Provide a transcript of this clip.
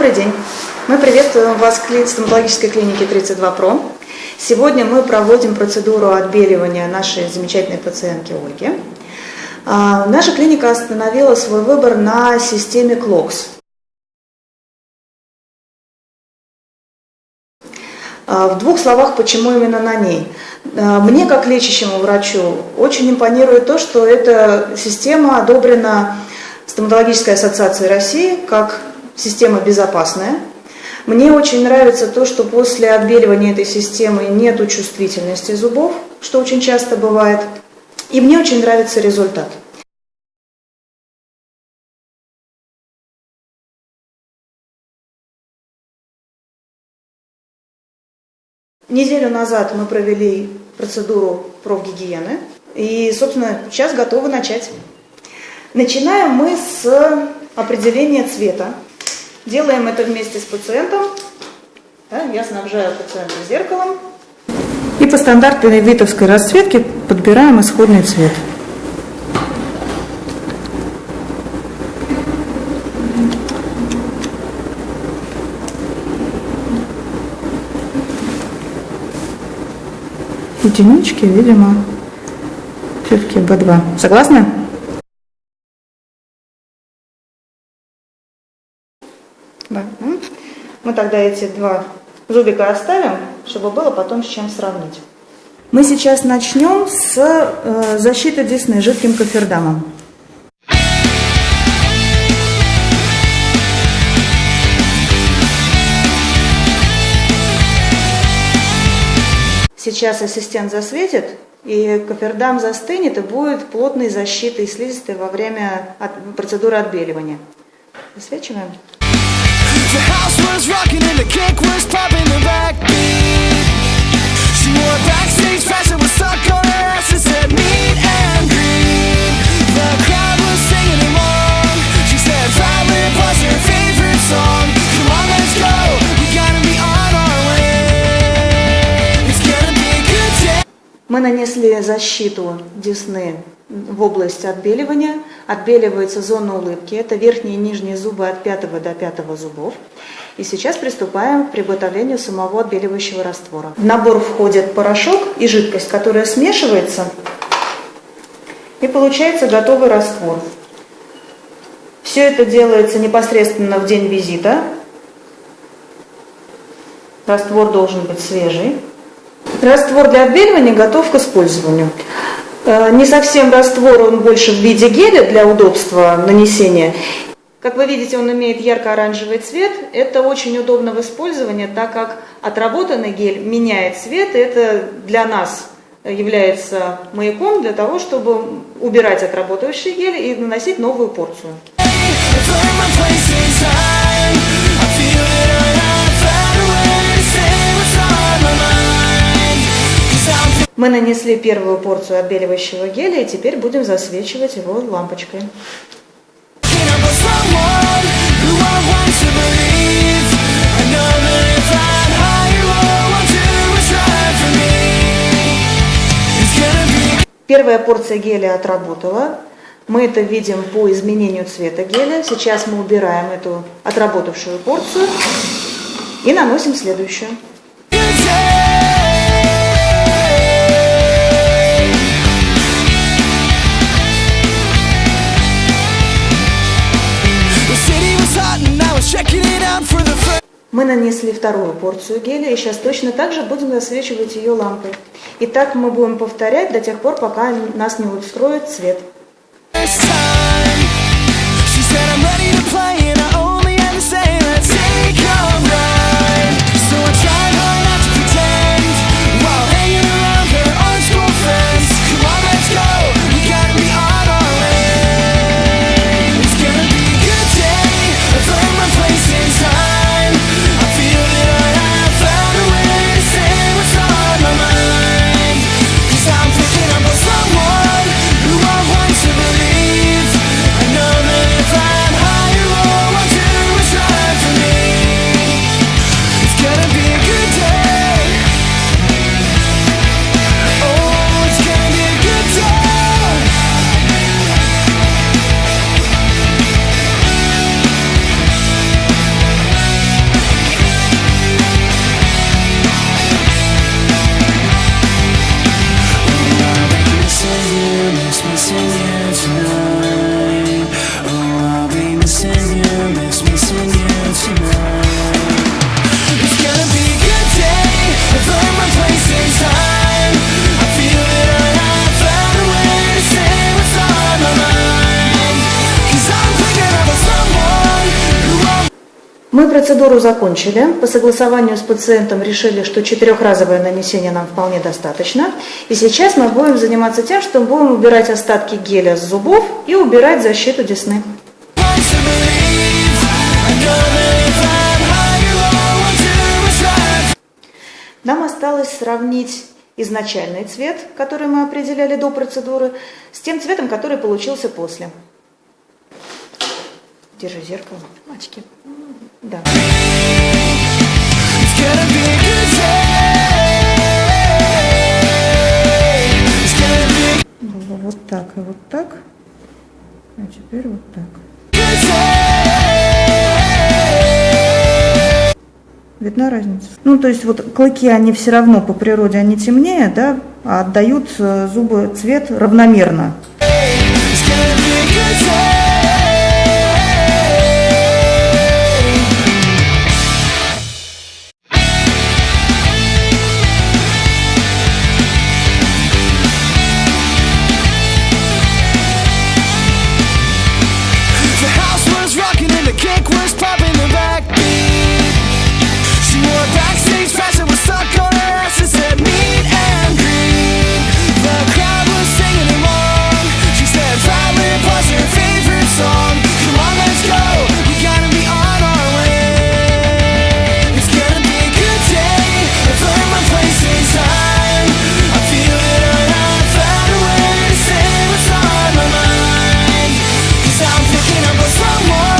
Добрый день. Мы приветствуем вас в стоматологической клинике 32 ПРО. Сегодня мы проводим процедуру отбеливания нашей замечательной пациентки Ольги. А, наша клиника остановила свой выбор на системе КЛОКС. А, в двух словах, почему именно на ней. А, мне, как лечащему врачу, очень импонирует то, что эта система одобрена Стоматологической ассоциацией России как система безопасная. Мне очень нравится то, что после отбеливания этой системы нет чувствительности зубов, что очень часто бывает. И мне очень нравится результат. Неделю назад мы провели процедуру профгигиены и, собственно, сейчас готовы начать. Начинаем мы с определения цвета. Делаем это вместе с пациентом. Да, я снабжаю пациента зеркалом. И по стандартной витовской расцветке подбираем исходный цвет. Единички, видимо, все-таки B2. Согласны? Да. Мы тогда эти два зубика оставим, чтобы было потом с чем сравнить. Мы сейчас начнем с э, защиты десны жидким кофердамом. Сейчас ассистент засветит, и кофердам застынет и будет плотной защитой слизистой во время от, процедуры отбеливания. Засвечиваем. House was rocking and the kick was popping the backbeat She wore a backstage and was stuck on her ass and said meet and greet The crowd was singing along She said Violent was her favorite song Come on let's go, we gotta be on our way It's gonna be a good day Мы нанесли защиту десны в область отбеливания. Отбеливается зона улыбки. Это верхние и нижние зубы от пятого до пятого зубов. И сейчас приступаем к приготовлению самого отбеливающего раствора. В набор входит порошок и жидкость, которая смешивается. И получается готовый раствор. Все это делается непосредственно в день визита. Раствор должен быть свежий. Раствор для отбеливания готов к использованию. Э, не совсем раствор, он больше в виде геля для удобства нанесения. Как вы видите, он имеет ярко-оранжевый цвет. Это очень удобно в использовании, так как отработанный гель меняет цвет. Это для нас является маяком для того, чтобы убирать отработавший гель и наносить новую порцию. Мы нанесли первую порцию отбеливающего геля и теперь будем засвечивать его лампочкой. Первая порция геля отработала. Мы это видим по изменению цвета геля. Сейчас мы убираем эту отработавшую порцию и наносим следующую. Мы нанесли вторую порцию геля и сейчас точно так же будем засвечивать ее лампой. И так мы будем повторять до тех пор, пока нас не устроит цвет. Мы процедуру закончили. По согласованию с пациентом решили, что четырехразовое нанесение нам вполне достаточно. И сейчас мы будем заниматься тем, что будем убирать остатки геля с зубов и убирать защиту десны. Нам осталось сравнить изначальный цвет, который мы определяли до процедуры, с тем цветом, который получился после. Держи зеркало, мальчики. Да. Вот так и вот так. А теперь вот так. Видна разница? Ну, то есть вот клыки, они все равно по природе, они темнее, да, а отдают э, зубы цвет равномерно. It's someone.